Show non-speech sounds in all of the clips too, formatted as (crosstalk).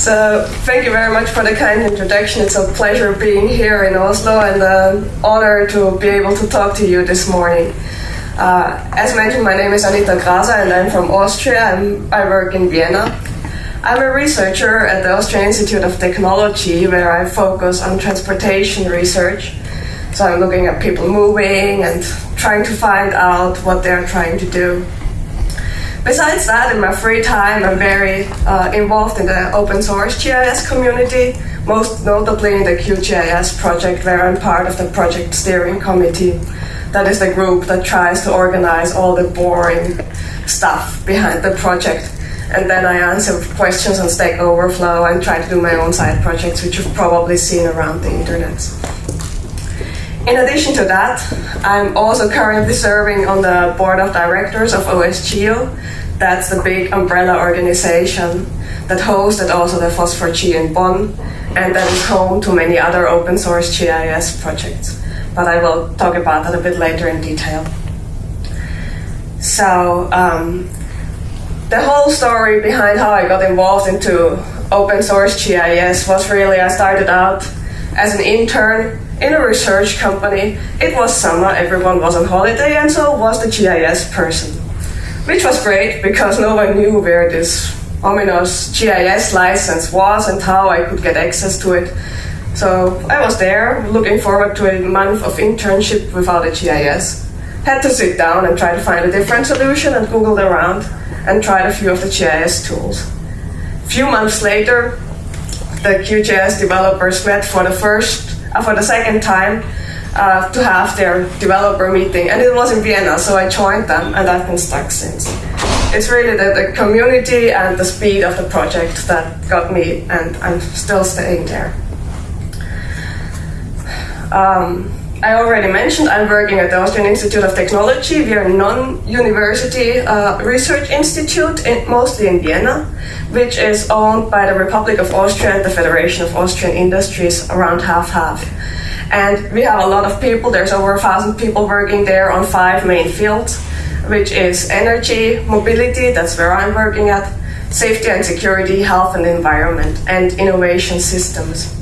So thank you very much for the kind introduction. It's a pleasure being here in Oslo and an honor to be able to talk to you this morning. Uh, as mentioned, my name is Anita Graser and I'm from Austria and I work in Vienna. I'm a researcher at the Austrian Institute of Technology where I focus on transportation research. So I'm looking at people moving and trying to find out what they're trying to do. Besides that, in my free time, I'm very uh, involved in the open source GIS community, most notably in the QGIS project, where I'm part of the project steering committee. That is the group that tries to organize all the boring stuff behind the project. And then I answer questions on Stack Overflow and try to do my own side projects, which you've probably seen around the internet. In addition to that, I'm also currently serving on the board of directors of OSGeo. That's the big umbrella organization that hosted also the FOSS4G in Bonn and that is home to many other open source GIS projects. But I will talk about that a bit later in detail. So, um, the whole story behind how I got involved into open source GIS was really I started out as an intern in a research company. It was summer, everyone was on holiday, and so was the GIS person. Which was great because no one knew where this ominous GIS license was and how I could get access to it. So I was there, looking forward to a month of internship without a GIS. Had to sit down and try to find a different solution and Googled around and tried a few of the GIS tools. Few months later, the QGIS developers met for the first for the second time uh, to have their developer meeting, and it was in Vienna, so I joined them, and I've been stuck since. It's really the, the community and the speed of the project that got me, and I'm still staying there. Um, I already mentioned I'm working at the Austrian Institute of Technology. We are a non-university uh, research institute, in, mostly in Vienna, which is owned by the Republic of Austria and the Federation of Austrian Industries, around half-half. And we have a lot of people. There's over a thousand people working there on five main fields, which is energy, mobility, that's where I'm working at, safety and security, health and environment, and innovation systems.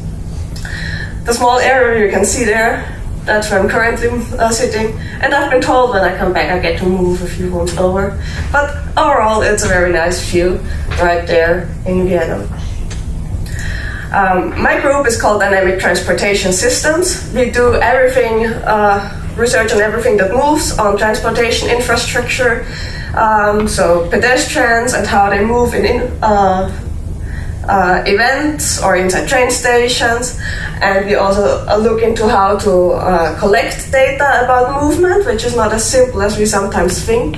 The small area you can see there that's where I'm currently uh, sitting. And I've been told when I come back I get to move a few rooms over. But overall, it's a very nice view right there in Vienna. Um, my group is called Dynamic Transportation Systems. We do everything, uh, research on everything that moves on transportation infrastructure. Um, so pedestrians and how they move in, in uh, uh, events or inside train stations. And we also uh, look into how to uh, collect data about movement, which is not as simple as we sometimes think,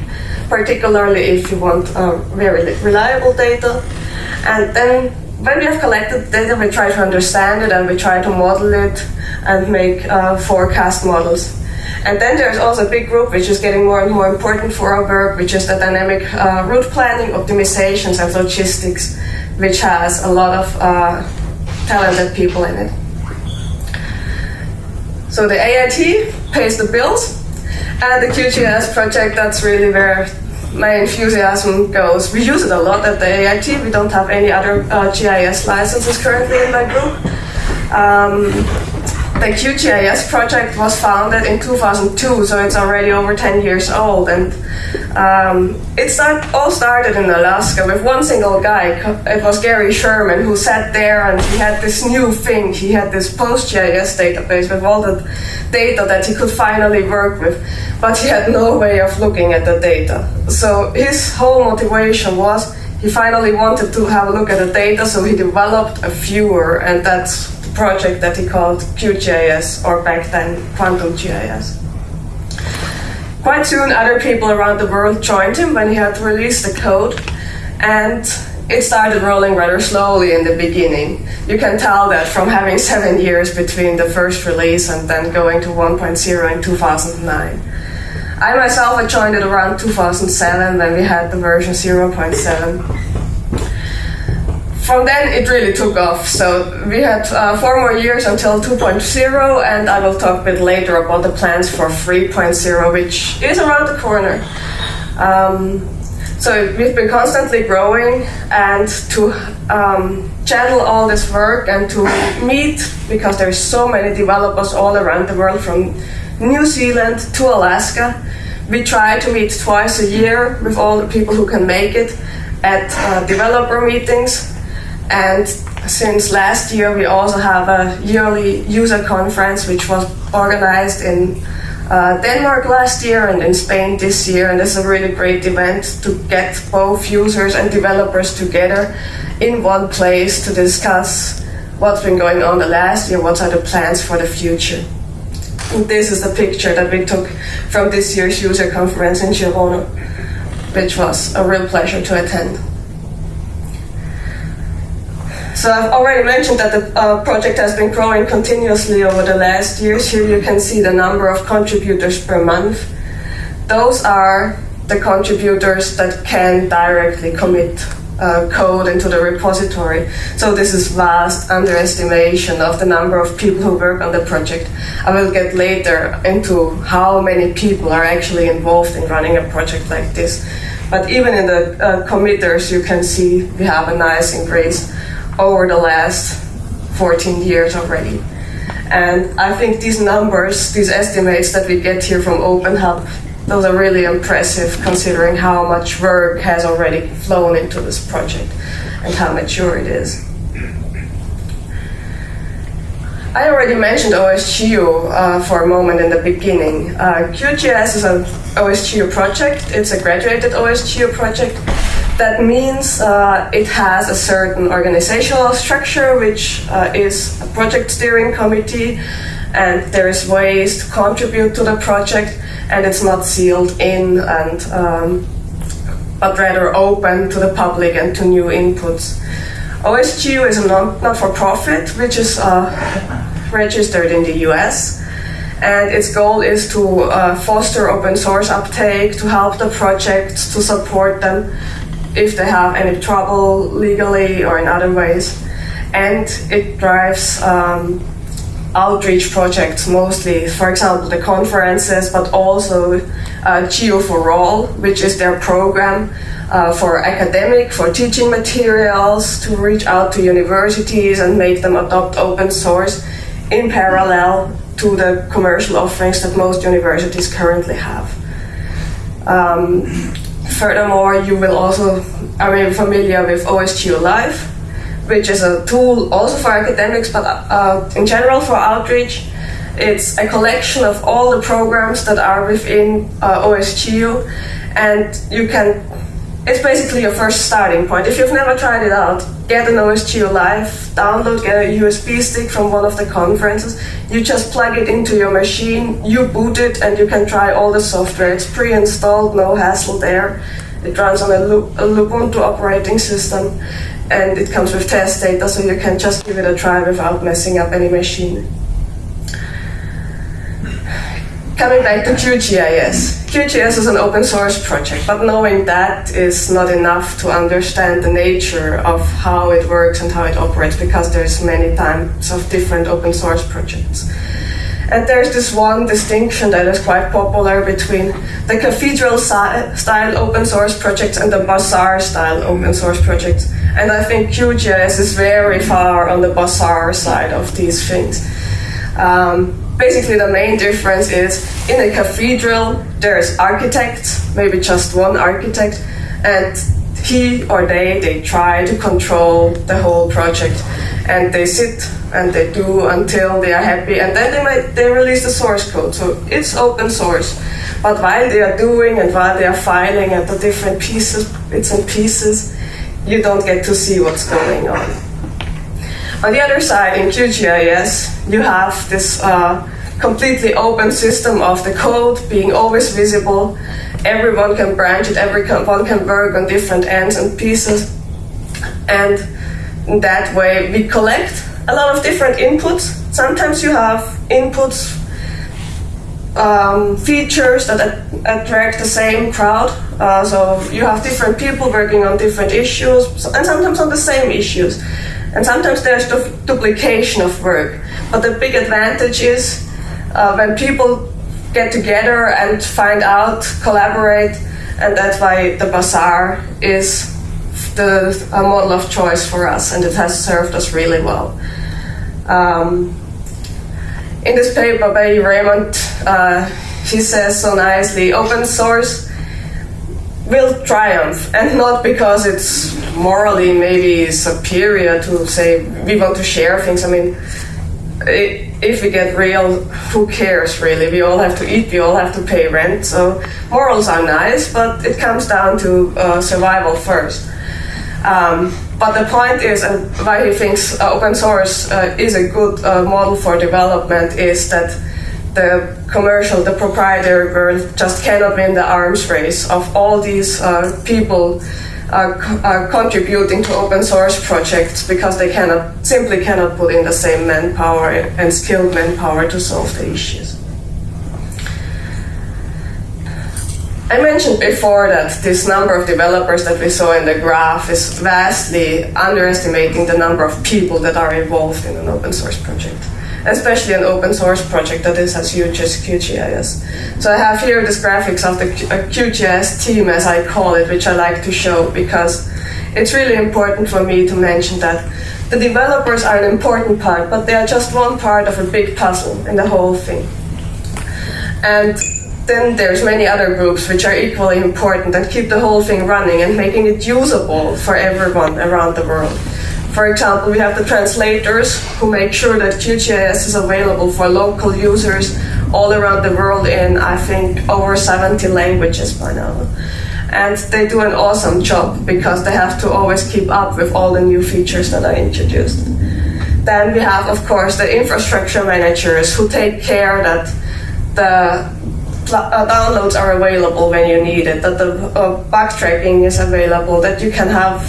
particularly if you want uh, very reliable data. And then when we have collected data, we try to understand it and we try to model it and make uh, forecast models. And then there's also a big group which is getting more and more important for our work, which is the dynamic uh, route planning, optimizations, and logistics, which has a lot of uh, talented people in it. So the AIT pays the bills, and the QGIS project, that's really where my enthusiasm goes. We use it a lot at the AIT. We don't have any other uh, GIS licenses currently in my group. Um, the QGIS project was founded in 2002, so it's already over 10 years old. And um, it start, all started in Alaska with one single guy. It was Gary Sherman who sat there and he had this new thing. He had this PostGIS database with all the data that he could finally work with, but he had no way of looking at the data. So his whole motivation was he finally wanted to have a look at the data, so he developed a viewer, and that's project that he called QGIS, or back then Quantum GIS. Quite soon, other people around the world joined him when he had released the code, and it started rolling rather slowly in the beginning. You can tell that from having seven years between the first release and then going to 1.0 in 2009. I myself had joined it around 2007 when we had the version 0.7 from then it really took off. So we had uh, four more years until 2.0, and I will talk a bit later about the plans for 3.0, which is around the corner. Um, so we've been constantly growing, and to um, channel all this work and to meet because there's so many developers all around the world from New Zealand to Alaska. We try to meet twice a year with all the people who can make it at uh, developer meetings. And since last year, we also have a yearly user conference which was organized in uh, Denmark last year and in Spain this year. And it's a really great event to get both users and developers together in one place to discuss what's been going on the last year, what are the plans for the future. And this is the picture that we took from this year's user conference in Girona, which was a real pleasure to attend. So I've already mentioned that the uh, project has been growing continuously over the last years. Here you can see the number of contributors per month. Those are the contributors that can directly commit uh, code into the repository. So this is vast underestimation of the number of people who work on the project. I will get later into how many people are actually involved in running a project like this. But even in the uh, committers, you can see we have a nice increase over the last 14 years already. And I think these numbers, these estimates that we get here from OpenHub those are really impressive considering how much work has already flown into this project and how mature it is. I already mentioned OSGeo uh, for a moment in the beginning. Uh, QGIS is an OSGeo project. It's a graduated OSGeo project. That means uh, it has a certain organizational structure, which uh, is a project steering committee, and there is ways to contribute to the project and it's not sealed in and um, but rather open to the public and to new inputs. OSGeo is a not-for-profit which is uh, registered in the US and its goal is to uh, foster open source uptake, to help the projects, to support them if they have any trouble legally or in other ways. And it drives um, outreach projects mostly, for example, the conferences, but also uh, Geo for All, which is their program uh, for academic, for teaching materials, to reach out to universities and make them adopt open source in parallel to the commercial offerings that most universities currently have. Um, furthermore, you will also, are you familiar with OSGeo Live? which is a tool also for academics, but uh, in general for outreach. It's a collection of all the programs that are within uh, OSGeo, and you can. It's basically your first starting point. If you've never tried it out, get an OSGeo Live, download, get a USB stick from one of the conferences. You just plug it into your machine, you boot it, and you can try all the software. It's pre-installed, no hassle there. It runs on a, Ubuntu operating system and it comes with test data so you can just give it a try without messing up any machine. Coming back to QGIS. QGIS is an open source project, but knowing that is not enough to understand the nature of how it works and how it operates because there's many types of different open source projects. And there's this one distinction that is quite popular between the cathedral style open source projects and the bazaar style open source projects. And I think QGIS is very far on the bazaar side of these things. Um, basically, the main difference is in a cathedral, there's architects, maybe just one architect, and he or they they try to control the whole project. And they sit and they do until they are happy and then they might they release the source code. So it's open source. But while they are doing and while they are filing at the different pieces bits and pieces you don't get to see what's going on. On the other side, in QGIS, you have this uh, completely open system of the code being always visible. Everyone can branch it, everyone can work on different ends and pieces. And that way, we collect a lot of different inputs. Sometimes you have inputs um, features that attract the same crowd. Uh, so you have different people working on different issues, and sometimes on the same issues. And sometimes there's du duplication of work. But the big advantage is uh, when people get together and find out, collaborate, and that's why the bazaar is the model of choice for us, and it has served us really well. Um, in this paper by Raymond, uh, he says so nicely open source will triumph, and not because it's morally maybe superior to say we want to share things. I mean, if we get real, who cares really? We all have to eat, we all have to pay rent. So morals are nice, but it comes down to uh, survival first. Um, but the point is, and why he thinks uh, open source uh, is a good uh, model for development, is that the commercial, the proprietary world just cannot win the arms race of all these uh, people uh, contributing to open source projects because they cannot simply cannot put in the same manpower and skilled manpower to solve the issues. I mentioned before that this number of developers that we saw in the graph is vastly underestimating the number of people that are involved in an open source project especially an open source project that is as huge as QGIS. So I have here this graphics of the QGIS uh, team, as I call it, which I like to show because it's really important for me to mention that the developers are an important part, but they are just one part of a big puzzle in the whole thing. And then there's many other groups which are equally important and keep the whole thing running and making it usable for everyone around the world. For example, we have the translators who make sure that QGIS is available for local users all around the world in, I think, over 70 languages by now. And they do an awesome job because they have to always keep up with all the new features that are introduced. Then we have, of course, the infrastructure managers who take care that the uh, downloads are available when you need it, that the uh, bug tracking is available, that you can have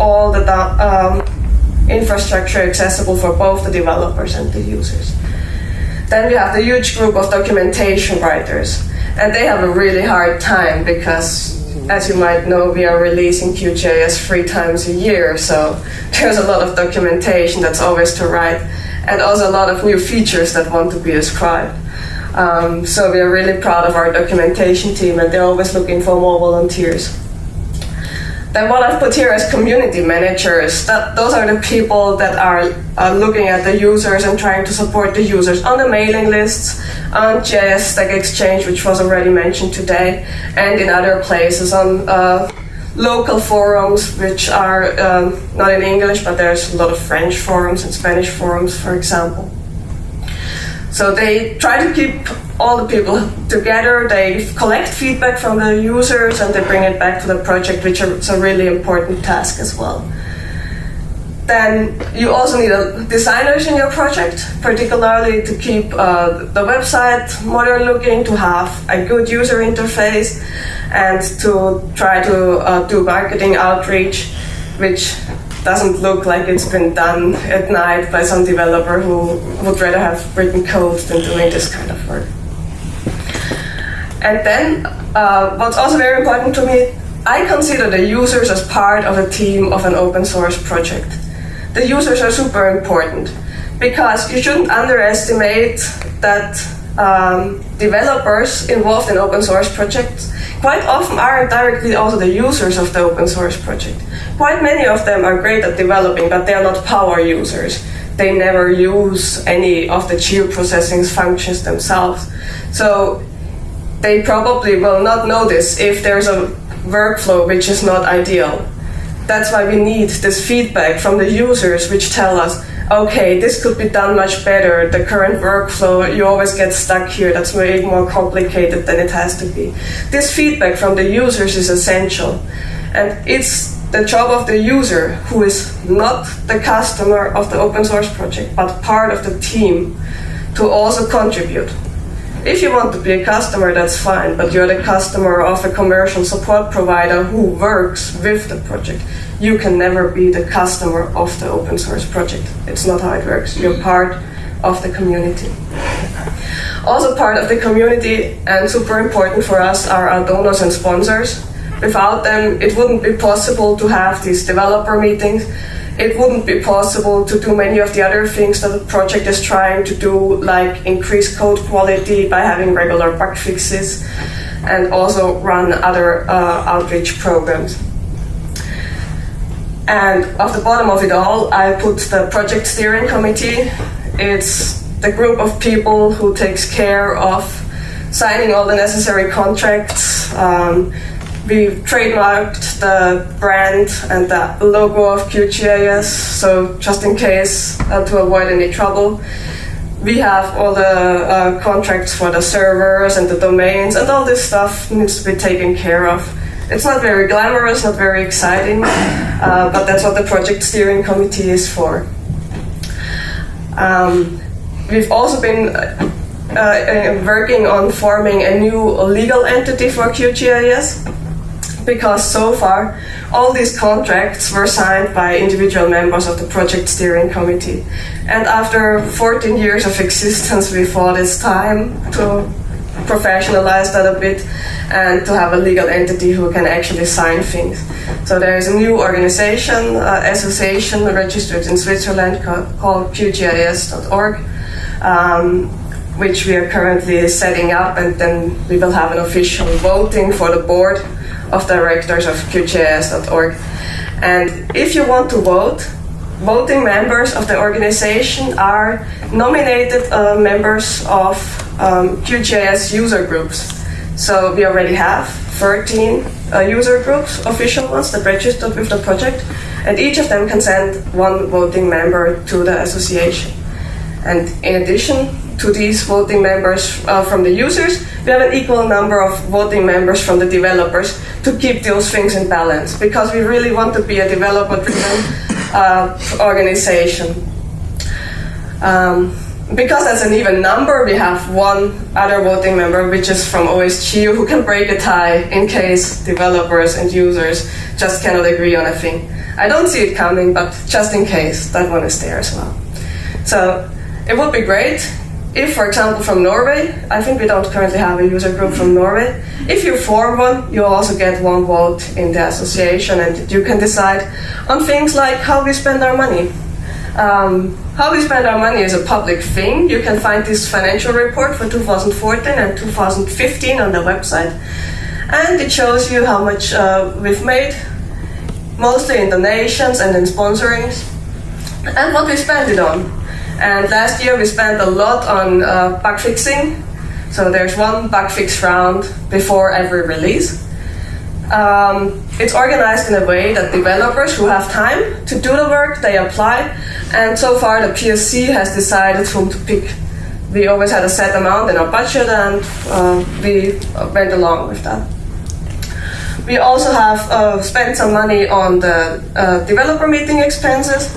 all the um, infrastructure accessible for both the developers and the users. Then we have the huge group of documentation writers, and they have a really hard time because, as you might know, we are releasing QGIS three times a year, so (laughs) there's a lot of documentation that's always to write, and also a lot of new features that want to be described. Um, so we are really proud of our documentation team, and they're always looking for more volunteers. Then what I've put here as community managers, that those are the people that are uh, looking at the users and trying to support the users on the mailing lists, on GIS Stack Exchange, which was already mentioned today, and in other places on uh, local forums, which are um, not in English, but there's a lot of French forums and Spanish forums, for example. So they try to keep all the people together, they collect feedback from the users and they bring it back to the project, which is a really important task as well. Then you also need designers in your project, particularly to keep uh, the website modern looking, to have a good user interface, and to try to uh, do marketing outreach, which doesn't look like it's been done at night by some developer who would rather have written code than doing this kind of work. And then, uh, what's also very important to me, I consider the users as part of a team of an open source project. The users are super important because you shouldn't underestimate that um, developers involved in open source projects quite often are directly also the users of the open source project. Quite many of them are great at developing, but they are not power users. They never use any of the geoprocessing functions themselves. So they probably will not notice if there's a workflow which is not ideal. That's why we need this feedback from the users which tell us, okay, this could be done much better. The current workflow, you always get stuck here. That's way more complicated than it has to be. This feedback from the users is essential. And it's the job of the user, who is not the customer of the open source project, but part of the team, to also contribute. If you want to be a customer, that's fine, but you're the customer of a commercial support provider who works with the project. You can never be the customer of the open source project. It's not how it works. You're part of the community. Also, part of the community, and super important for us, are our donors and sponsors. Without them, it wouldn't be possible to have these developer meetings it wouldn't be possible to do many of the other things that the project is trying to do, like increase code quality by having regular bug fixes and also run other uh, outreach programs. And at the bottom of it all, I put the project steering committee. It's the group of people who takes care of signing all the necessary contracts. Um, we trademarked the brand and the logo of QGIS, so just in case uh, to avoid any trouble. We have all the uh, contracts for the servers and the domains, and all this stuff needs to be taken care of. It's not very glamorous, not very exciting, uh, but that's what the project steering committee is for. Um, we've also been uh, uh, working on forming a new legal entity for QGIS because so far all these contracts were signed by individual members of the project steering committee. And after 14 years of existence, we thought it's time to professionalize that a bit and to have a legal entity who can actually sign things. So there is a new organization, uh, association registered in Switzerland called QGIS.org, um, which we are currently setting up, and then we will have an official voting for the board of directors of QGIS.org. And if you want to vote, voting members of the organization are nominated uh, members of um, user groups. So we already have 13 uh, user groups, official ones, that registered with the project, and each of them can send one voting member to the association. And in addition, to these voting members uh, from the users, we have an equal number of voting members from the developers to keep those things in balance because we really want to be a developer driven uh, organization. Um, because as an even number, we have one other voting member, which is from OSGeo, who can break a tie in case developers and users just cannot agree on a thing. I don't see it coming, but just in case, that one is there as well. So it would be great if, for example, from Norway, I think we don't currently have a user group from Norway. If you form one, you also get one vote in the association, and you can decide on things like how we spend our money. Um, how we spend our money is a public thing. You can find this financial report for 2014 and 2015 on the website, and it shows you how much uh, we've made, mostly in donations and in sponsorings, and what we spend it on. And last year we spent a lot on uh, bug fixing. So there's one bug fix round before every release. Um, it's organized in a way that developers who have time to do the work, they apply. And so far the PSC has decided whom to pick. We always had a set amount in our budget and uh, we went along with that. We also have uh, spent some money on the uh, developer meeting expenses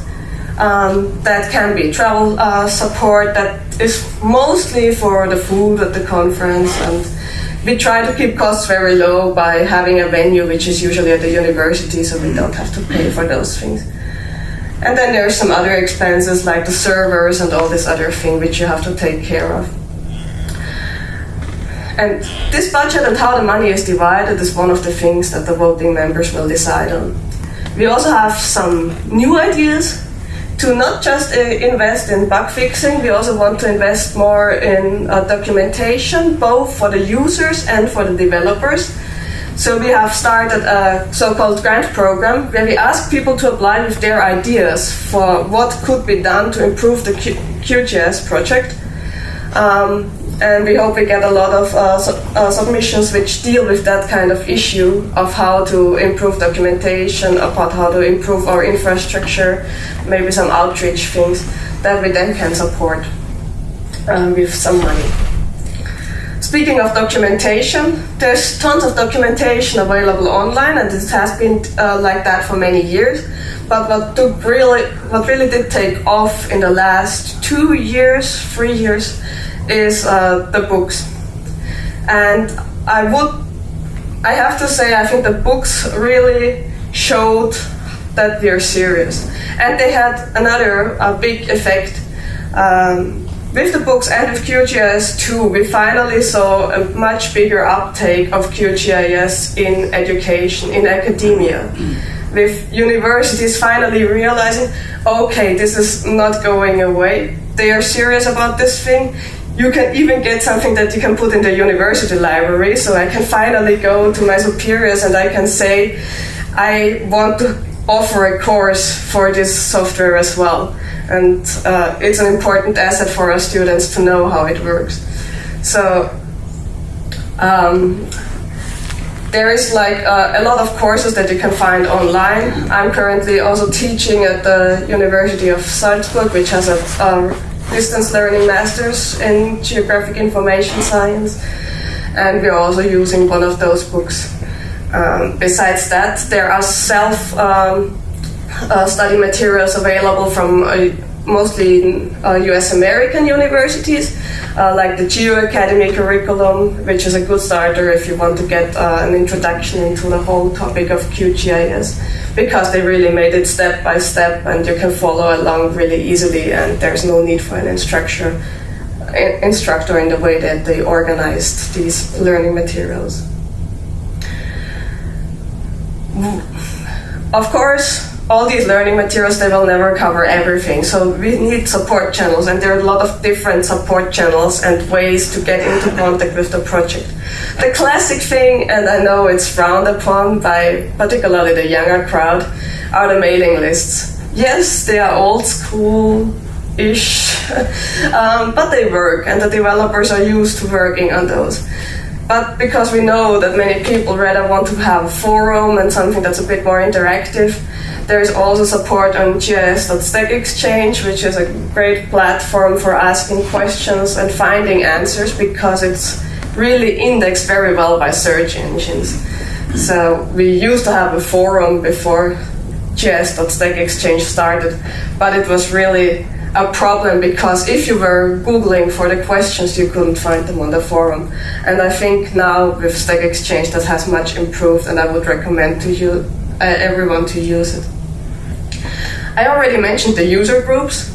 um, that can be travel uh, support that is mostly for the food at the conference and we try to keep costs very low by having a venue which is usually at the university so we don't have to pay for those things. And then there's some other expenses like the servers and all this other thing which you have to take care of. And this budget and how the money is divided is one of the things that the voting members will decide on. We also have some new ideas to not just uh, invest in bug fixing, we also want to invest more in uh, documentation, both for the users and for the developers. So we have started a so-called grant program where we ask people to apply with their ideas for what could be done to improve the Q QGIS project. Um, and we hope we get a lot of uh, uh, submissions which deal with that kind of issue of how to improve documentation, about how to improve our infrastructure, maybe some outreach things that we then can support um, with some money. Speaking of documentation, there's tons of documentation available online, and it has been uh, like that for many years. But what took really, what really did take off in the last two years, three years, is uh, the books. And I would, I have to say, I think the books really showed that we are serious. And they had another uh, big effect. Um, with the books and with QGIS 2, we finally saw a much bigger uptake of QGIS in education, in academia. With universities finally realizing, okay, this is not going away. They are serious about this thing you can even get something that you can put in the university library. So I can finally go to my superiors and I can say, I want to offer a course for this software as well. And uh, it's an important asset for our students to know how it works. So um, there is like uh, a lot of courses that you can find online. I'm currently also teaching at the University of Salzburg, which has a um, distance learning master's in geographic information science, and we're also using one of those books. Um, besides that, there are self um, uh, study materials available from uh, mostly US uh, American universities, uh, like the Geo Academy curriculum, which is a good starter if you want to get uh, an introduction into the whole topic of QGIS, because they really made it step by step and you can follow along really easily, and there's no need for an instructor, instructor in the way that they organized these learning materials. Of course, all these learning materials they will never cover everything. So we need support channels and there are a lot of different support channels and ways to get into contact with the project. The classic thing and i know it's frowned upon by particularly the younger crowd are the mailing lists. Yes they are old school ish (laughs) um, but they work and the developers are used to working on those but because we know that many people rather want to have a forum and something that's a bit more interactive there's also support on GIS.StackExchange, which is a great platform for asking questions and finding answers because it's really indexed very well by search engines. So we used to have a forum before GIS.StackExchange started, but it was really a problem because if you were googling for the questions you couldn't find them on the forum and i think now with stack exchange that has much improved and i would recommend to you uh, everyone to use it I already mentioned the user groups.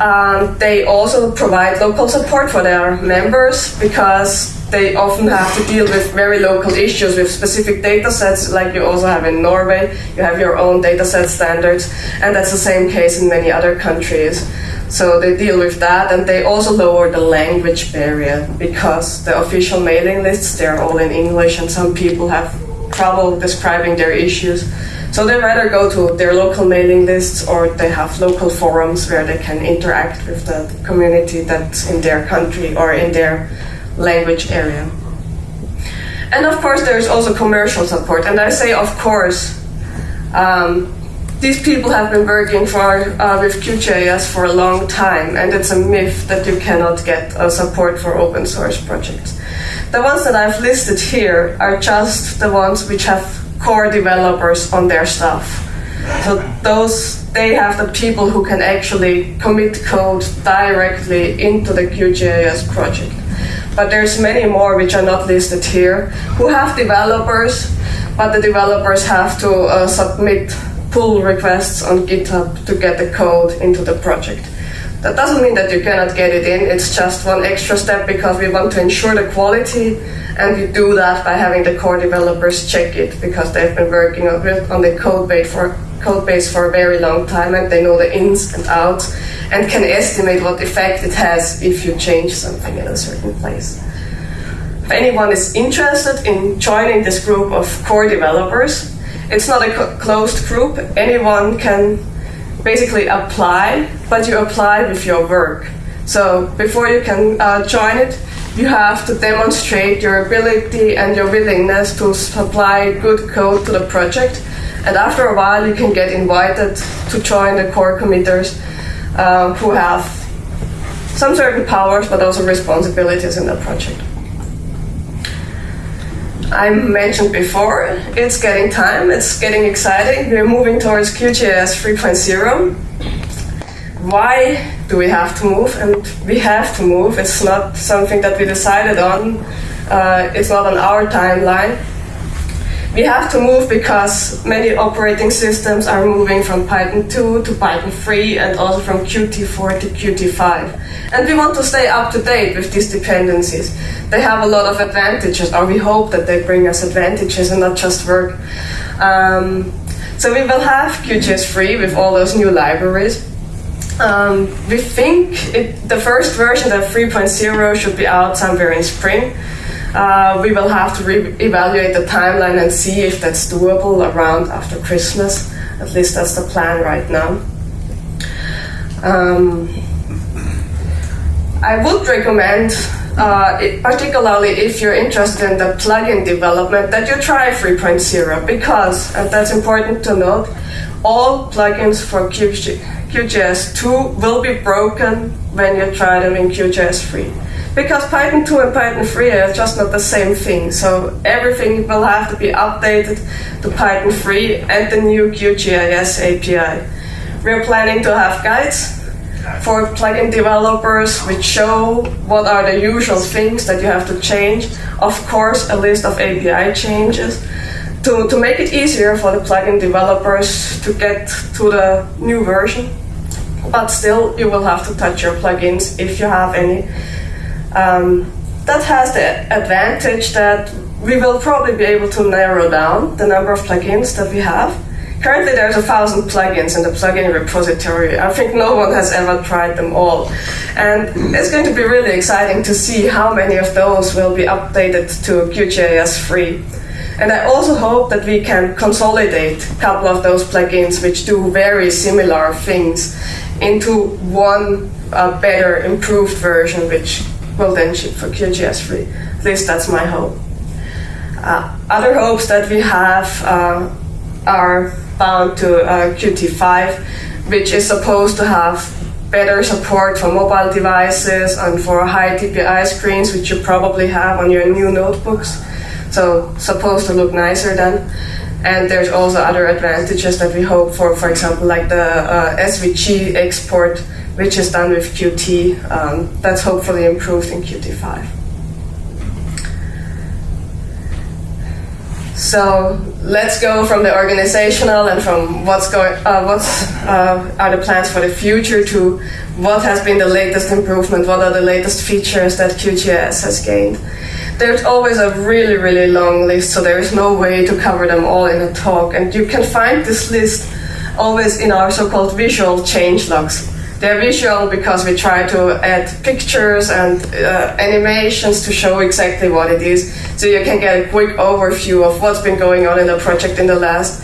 Um, they also provide local support for their members because they often have to deal with very local issues with specific data sets, like you also have in Norway. You have your own data set standards, and that's the same case in many other countries. So they deal with that, and they also lower the language barrier because the official mailing lists they're all in English, and some people have trouble describing their issues. So they rather go to their local mailing lists or they have local forums where they can interact with the community that's in their country or in their language area. And of course, there's also commercial support. And I say, of course, um, these people have been working for uh, with QGIS for a long time, and it's a myth that you cannot get uh, support for open source projects. The ones that I've listed here are just the ones which have core developers on their stuff. So those they have the people who can actually commit code directly into the QGIS project. But there's many more which are not listed here who have developers, but the developers have to uh, submit pull requests on GitHub to get the code into the project. That doesn't mean that you cannot get it in, it's just one extra step because we want to ensure the quality and we do that by having the core developers check it because they've been working on, the code base for code base for a very long time and they know the ins and outs and can estimate what effect it has if you change something in a certain place. If anyone is interested in joining this group of core developers, it's not a closed group. Anyone can basically apply, but you apply with your work. So before you can uh, join it, you have to demonstrate your ability and your willingness to supply good code to the project. And after a while, you can get invited to join the core committers uh, who have some certain powers but also responsibilities in the project. I mentioned before, it's getting time, it's getting exciting. We're moving towards QGIS 3.0. Why do we have to move? And we have to move. It's not something that we decided on. Uh, it's not on our timeline. We have to move because many operating systems are moving from Python 2 to Python 3 and also from Qt4 to Qt5. And we want to stay up to date with these dependencies. They have a lot of advantages, or we hope that they bring us advantages and not just work. Um, so we will have QGIS 3 with all those new libraries. Um, we think it, the first version of 3.0 should be out somewhere in spring. Uh, we will have to re- evaluate the timeline and see if that's doable around after Christmas. At least that's the plan right now. Um, I would recommend, uh, it, particularly if you're interested in the plugin development, that you try 3.0 because, and that's important to note, all plugins for QGIS 2 will be broken when you try them in QGIS 3. Because Python 2 and Python 3 are just not the same thing, so everything will have to be updated to Python 3 and the new QGIS API. We're planning to have guides for plugin developers which show what are the usual things that you have to change. Of course, a list of API changes to, to make it easier for the plugin developers to get to the new version. But still, you will have to touch your plugins if you have any. Um, that has the advantage that we will probably be able to narrow down the number of plugins that we have Currently, there's a thousand plugins in the plugin repository. I think no one has ever tried them all. And it's going to be really exciting to see how many of those will be updated to QGIS 3. And I also hope that we can consolidate a couple of those plugins which do very similar things into one uh, better, improved version, which ship for QGIS 3. At least that's my hope. Uh, other hopes that we have uh, are bound to uh, Qt5, which is supposed to have better support for mobile devices and for high DPI screens, which you probably have on your new notebooks. So supposed to look nicer then. And there's also other advantages that we hope for, for example, like the uh, SVG export, which is done with Qt. Um, that's hopefully improved in Qt5. So let's go from the organizational and from what's going, uh, what's uh, are the plans for the future to what has been the latest improvement, what are the latest features that QGIS has gained. There's always a really, really long list, so there is no way to cover them all in a talk. And you can find this list always in our so-called visual change logs. They're visual because we try to add pictures and uh, animations to show exactly what it is, so you can get a quick overview of what's been going on in the project in the last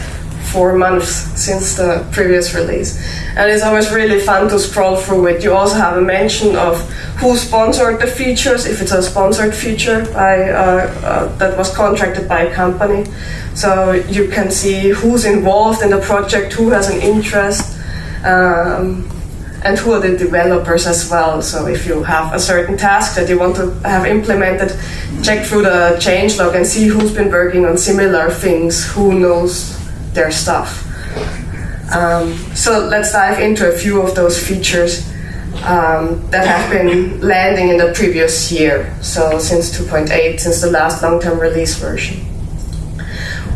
four months since the previous release. And it's always really fun to scroll through it. You also have a mention of who sponsored the features, if it's a sponsored feature by, uh, uh, that was contracted by a company. So you can see who's involved in the project, who has an interest. Um, and who are the developers as well. So if you have a certain task that you want to have implemented, check through the changelog and see who's been working on similar things, who knows their stuff. Um, so let's dive into a few of those features um, that have been landing in the previous year, so since 2.8, since the last long-term release version.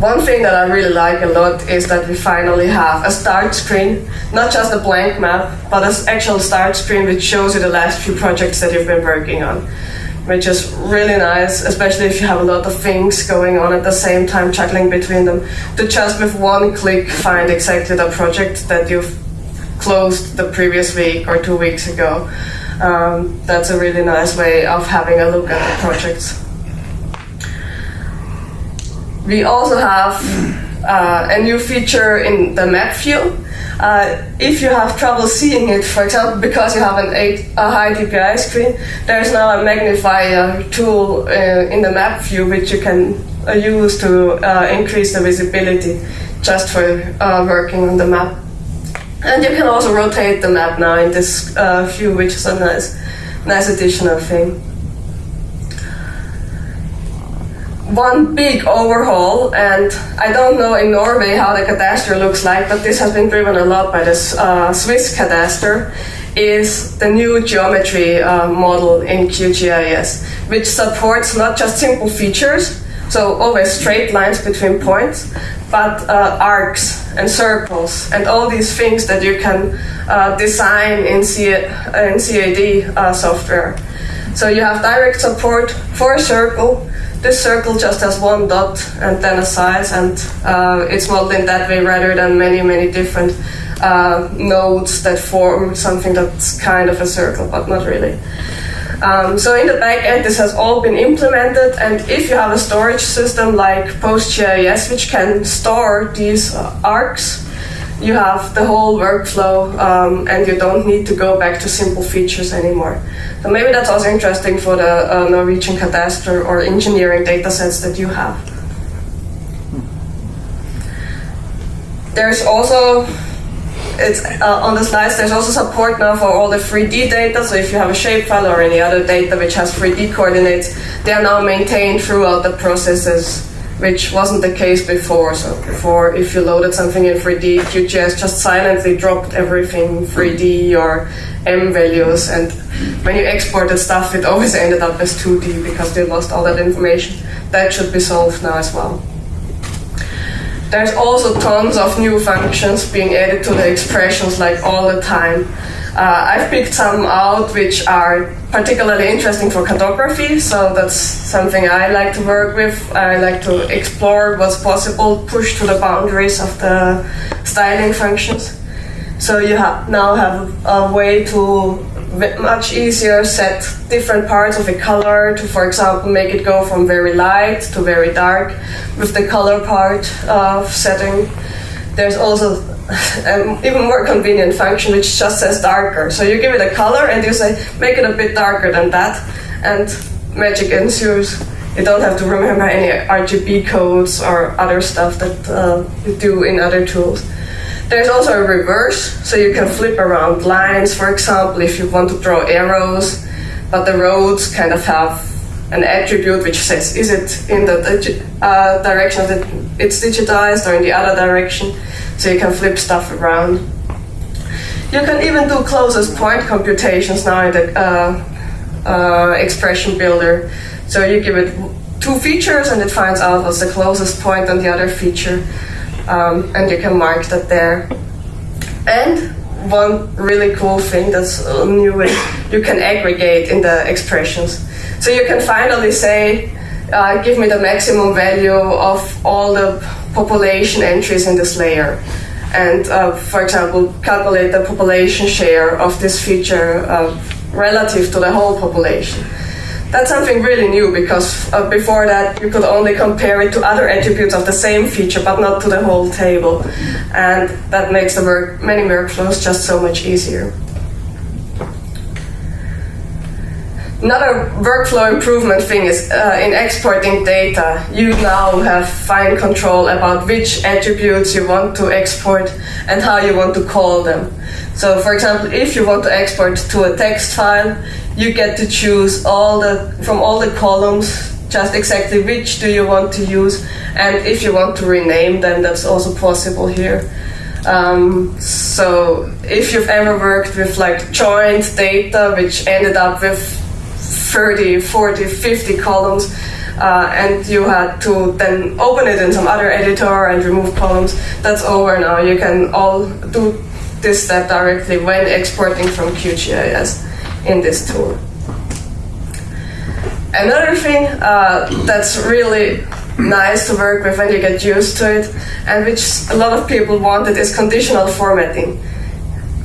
One thing that I really like a lot is that we finally have a start screen, not just a blank map, but an actual start screen which shows you the last few projects that you've been working on, which is really nice, especially if you have a lot of things going on at the same time, juggling between them, to just with one click find exactly the project that you've closed the previous week or two weeks ago. Um, that's a really nice way of having a look at the projects. We also have uh, a new feature in the map view. Uh, if you have trouble seeing it, for example, because you have an eight, a high DPI screen, there's now a magnifier tool uh, in the map view which you can uh, use to uh, increase the visibility just for working on the map. And you can also rotate the map now in this view, which is a nice, nice additional thing. One big overhaul, and I don't know in Norway how the cadastre looks like, but this has been driven a lot by the uh, Swiss cadastre, is the new geometry uh, model in QGIS, which supports not just simple features, so always straight lines between points, but uh, arcs and circles and all these things that you can uh, design in, C in CAD uh, software. So you have direct support for a circle, this circle just has one dot and then a size, and uh, it's modeled in that way rather than many, many different uh, nodes that form something that's kind of a circle, but not really. Um, so in the back end, this has all been implemented, and if you have a storage system like PostGIS, which can store these uh, arcs, you have the whole workflow um, and you don't need to go back to simple features anymore. So maybe that's also interesting for the uh, Norwegian cadastre or engineering datasets that you have. There's also it's uh, on the slides. There's also support now for all the 3D data. So if you have a shapefile or any other data which has 3D coordinates, they are now maintained throughout the processes, which wasn't the case before. So before, if you loaded something in 3D, QGIS just silently dropped everything 3D or M values, and when you exported stuff, it always ended up as 2D because they lost all that information. That should be solved now as well. There's also tons of new functions being added to the expressions like all the time. Uh, I've picked some out which are particularly interesting for cartography, so that's something I like to work with. I like to explore what's possible, push to the boundaries of the styling functions. So you ha now have a way to much easier set different parts of a color to, for example, make it go from very light to very dark with the color part of setting. There's also (laughs) an even more convenient function which just says darker. So you give it a color and you say, make it a bit darker than that, and magic ensues. You don't have to remember any RGB codes or other stuff that uh, you do in other tools. There's also a reverse, so you can flip around lines, for example, if you want to draw arrows, but the roads kind of have an attribute which says is it in the uh, direction that it's digitized or in the other direction, so you can flip stuff around. You can even do closest point computations now in the uh, uh, expression builder. So you give it two features and it finds out what's the closest point on the other feature um, and you can mark that there. And one really cool thing that's new is you can aggregate in the expressions. So you can finally say, uh, give me the maximum value of all the population entries in this layer. And uh, for example, calculate the population share of this feature uh, relative to the whole population. That's something really new because uh, before that you could only compare it to other attributes of the same feature but not to the whole table. And that makes the work many workflows just so much easier Another workflow improvement thing is uh, in exporting data, you now have fine control about which attributes you want to export and how you want to call them. So for example, if you want to export to a text file, you get to choose all the from all the columns just exactly which do you want to use. And if you want to rename them that's also possible here. Um, so if you've ever worked with like joint data which ended up with 30 40 50 columns uh, and you had to then open it in some other editor and remove columns that's over now you can all do this step directly when exporting from QGIS in this tool. Another thing uh, that's really nice to work with when you get used to it, and which a lot of people wanted, is conditional formatting.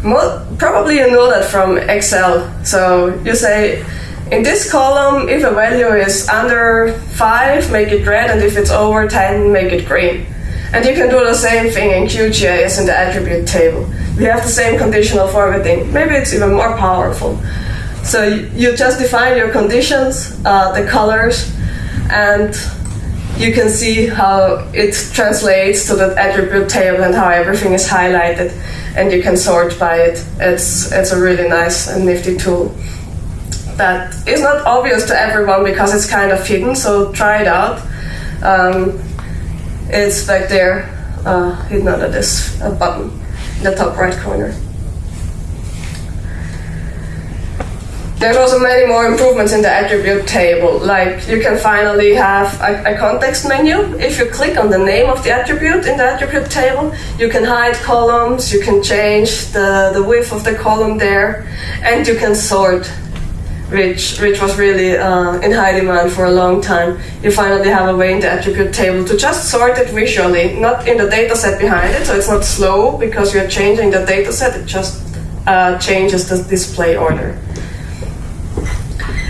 Mo probably you know that from Excel. So you say, in this column, if a value is under 5, make it red, and if it's over 10, make it green. And you can do the same thing in QGIS in the attribute table. We have the same conditional formatting. Maybe it's even more powerful. So you just define your conditions, uh, the colors, and you can see how it translates to the attribute table and how everything is highlighted, and you can sort by it. It's, it's a really nice and nifty tool that is not obvious to everyone because it's kind of hidden, so try it out. Um, it's back there, uh, hidden under this uh, button in the top right corner. There's also many more improvements in the attribute table, like you can finally have a, a, context menu. If you click on the name of the attribute in the attribute table, you can hide columns, you can change the, the width of the column there, and you can sort, which, which was really uh, in high demand for a long time. You finally have a way in the attribute table to just sort it visually, not in the data set behind it, so it's not slow because you're changing the data set, it just uh, changes the display order.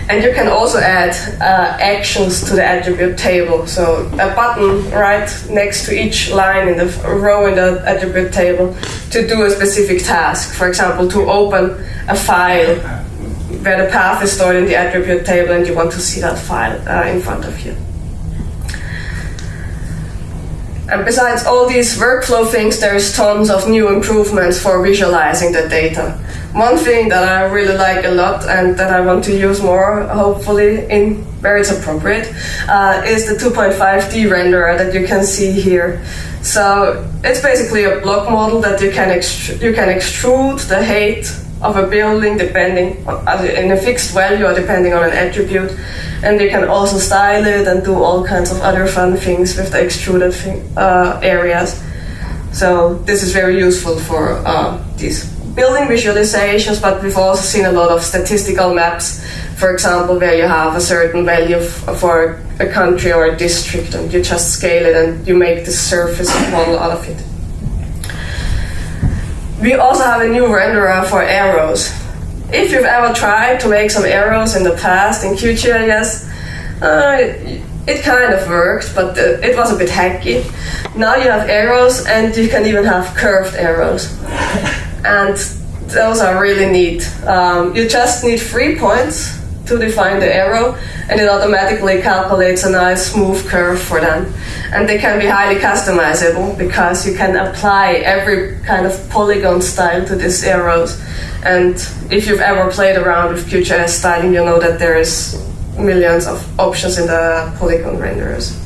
And you can also add uh, actions to the attribute table. So a button right next to each line in the row in the attribute table to do a specific task. For example, to open a file where the path is stored in the attribute table and you want to see that file uh, in front of you. And besides all these workflow things, there's tons of new improvements for visualizing the data. One thing that I really like a lot and that I want to use more, hopefully, in where it's appropriate, uh, is the 2.5D renderer that you can see here. So it's basically a block model that you can you can extrude the height of a building depending on, in a fixed value or depending on an attribute. And you can also style it and do all kinds of other fun things with the extruded thing, uh, areas. So this is very useful for uh, these building visualizations, but we've also seen a lot of statistical maps, for example, where you have a certain value for a country or a district and you just scale it and you make the surface model out of it. We also have a new renderer for arrows. If you've ever tried to make some arrows in the past in QGIS, uh, it kind of worked, but uh, it was a bit hacky. Now you have arrows and you can even have curved arrows. And those are really neat. Um, you just need three points to define the arrow and it automatically calculates a nice smooth curve for them. And they can be highly customizable because you can apply every kind of polygon style to these arrows. And if you've ever played around with QGIS styling, you know that there is millions of options in the polygon renderers.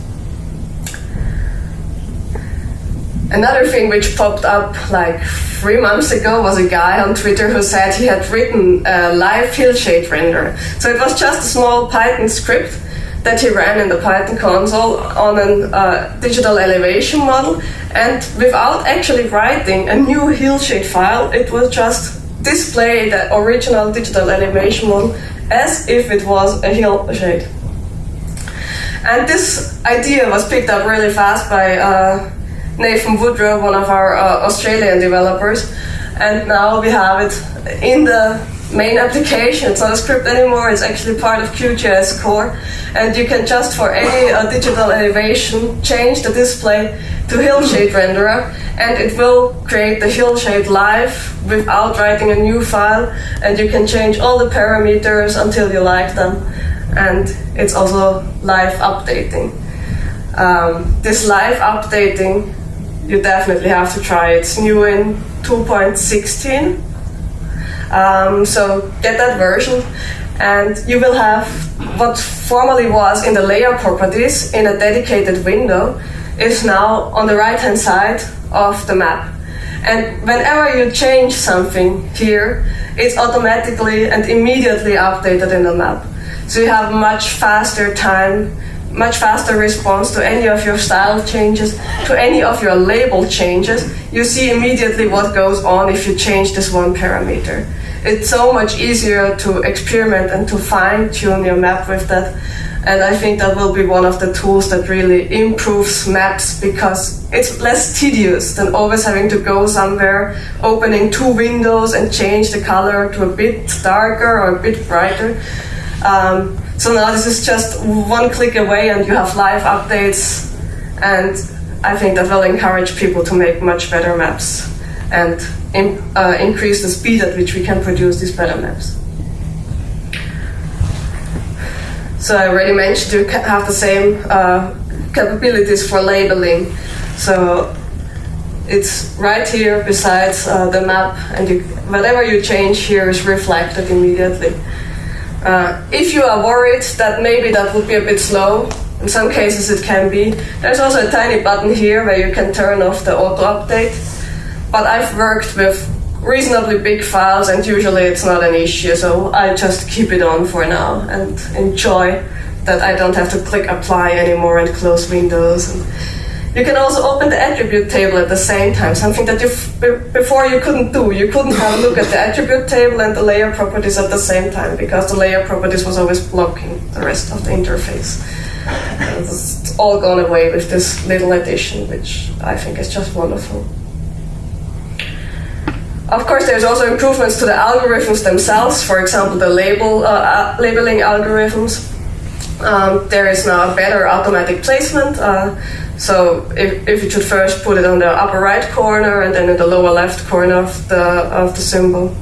Another thing which popped up like three months ago was a guy on Twitter who said he had written a live hillshade render. So it was just a small Python script that he ran in the Python console on a uh, digital elevation model, and without actually writing a new hillshade file, it would just display the original digital elevation model as if it was a hillshade. And this idea was picked up really fast by uh, Nathan Woodrow, one of our uh, Australian developers, and now we have it in the main application. It's not a script anymore, it's actually part of QGIS core. And you can just, for any uh, digital elevation, change the display to hillshade renderer, and it will create the hillshade live without writing a new file. And you can change all the parameters until you like them. And it's also live updating. Um, this live updating you definitely have to try it. It's new in 2.16. Um, so get that version and you will have what formerly was in the layer properties in a dedicated window is now on the right hand side of the map. And whenever you change something here, it's automatically and immediately updated in the map. So you have much faster time much faster response to any of your style changes, to any of your label changes. You see immediately what goes on if you change this one parameter. It's so much easier to experiment and to fine tune your map with that. And I think that will be one of the tools that really improves maps because it's less tedious than always having to go somewhere, opening two windows and change the color to a bit darker or a bit brighter. Um, so now this is just one click away and you have live updates and I think that will encourage people to make much better maps and in, uh, increase the speed at which we can produce these better maps. So I already mentioned you have the same uh, capabilities for labeling. So it's right here besides uh, the map and you, whatever you change here is reflected immediately. Uh, if you are worried that maybe that would be a bit slow, in some cases it can be, there's also a tiny button here where you can turn off the auto update. But I've worked with reasonably big files and usually it's not an issue, so I just keep it on for now and enjoy that I don't have to click apply anymore and close windows. And you can also open the attribute table at the same time, something that you before you couldn't do. You couldn't have a look at the attribute table and the layer properties at the same time because the layer properties was always blocking the rest of the interface. It's all gone away with this little addition, which I think is just wonderful. Of course, there's also improvements to the algorithms themselves. For example, the label uh, uh, labeling algorithms. Um, there is now better automatic placement. Uh, so if, if you should first put it on the upper right corner and then in the lower left corner of the of the symbol.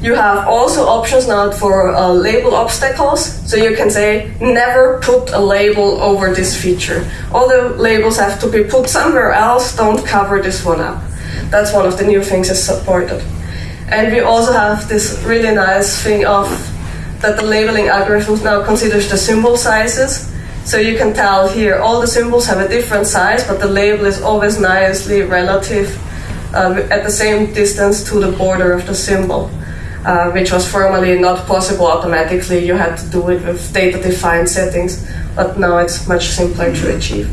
You have also options now for uh, label obstacles. So you can say, never put a label over this feature. All the labels have to be put somewhere else, don't cover this one up. That's one of the new things is supported. And we also have this really nice thing of that the labeling algorithms now considers the symbol sizes. So you can tell here all the symbols have a different size, but the label is always nicely relative uh, at the same distance to the border of the symbol uh, which was formerly not possible automatically. You had to do it with data-defined settings, but now it's much simpler to achieve.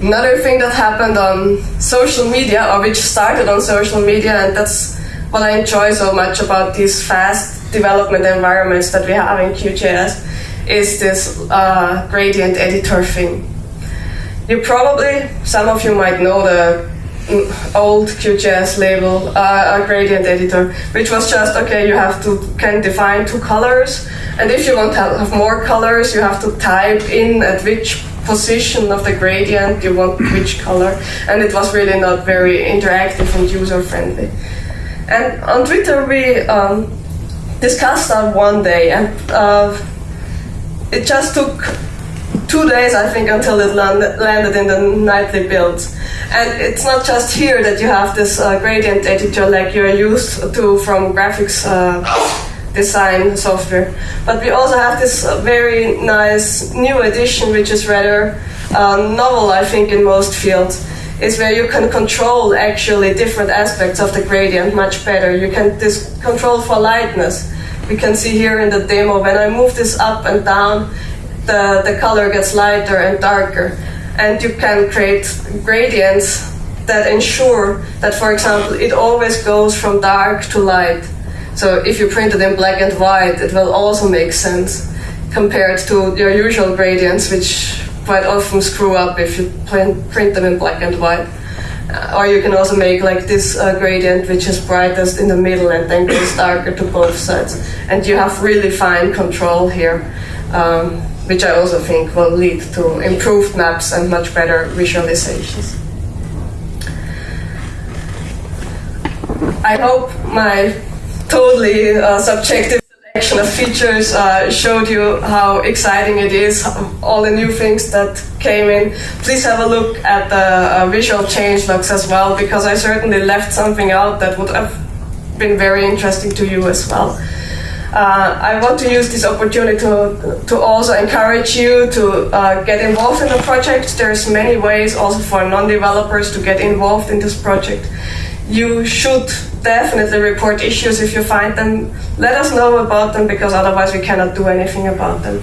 Another thing that happened on social media, or which started on social media, and that's what I enjoy so much about these fast development environments that we have in QGIS, is this uh, gradient editor thing. You probably, some of you might know the old QGIS label, uh, a gradient editor, which was just okay. You have to can define two colors, and if you want to have more colors, you have to type in at which position of the gradient you want which color, and it was really not very interactive and user friendly. And on Twitter we um, discussed that one day, and uh, it just took two days, I think, until it landed in the nightly builds. And it's not just here that you have this uh, gradient editor like you're used to from graphics uh, design software, but we also have this uh, very nice new edition, which is rather uh, novel, I think, in most fields. Is where you can control actually different aspects of the gradient much better. You can control for lightness. We can see here in the demo when I move this up and down, the, the color gets lighter and darker. And you can create gradients that ensure that, for example, it always goes from dark to light. So if you print it in black and white, it will also make sense compared to your usual gradients, which quite often screw up if you print them in black and white. Uh, or you can also make like this uh, gradient, which is brightest in the middle and then goes darker to both sides. And you have really fine control here. Um, which I also think will lead to improved maps and much better visualizations. I hope my totally uh, subjective selection of features uh, showed you how exciting it is, all the new things that came in. Please have a look at the uh, visual changelogs as well, because I certainly left something out that would have been very interesting to you as well. Uh, I want to use this opportunity to, to also encourage you to uh, get involved in the project. There's many ways also for non-developers to get involved in this project. You should definitely report issues if you find them. Let us know about them because otherwise we cannot do anything about them.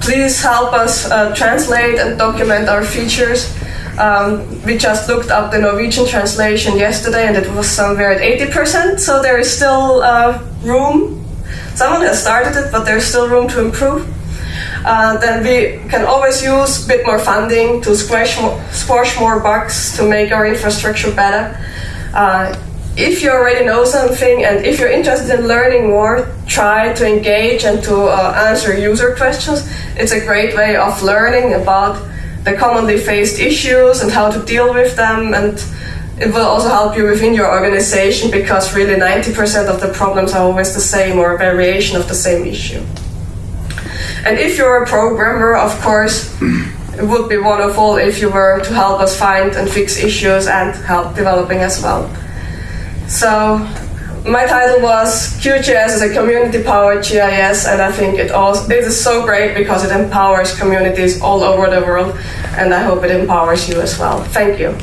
Please help us uh, translate and document our features. Um, we just looked up the Norwegian translation yesterday and it was somewhere at 80%, so there is still uh, room Someone has started it, but there's still room to improve. Uh, then we can always use a bit more funding to squash more, squash more bugs to make our infrastructure better. Uh, if you already know something and if you're interested in learning more, try to engage and to uh, answer user questions. It's a great way of learning about the commonly faced issues and how to deal with them and it will also help you within your organization because really 90% of the problems are always the same or a variation of the same issue. And if you're a programmer, of course, it would be wonderful if you were to help us find and fix issues and help developing as well. So my title was QGIS is a community-powered GIS, and I think it also it is so great because it empowers communities all over the world, and I hope it empowers you as well. Thank you.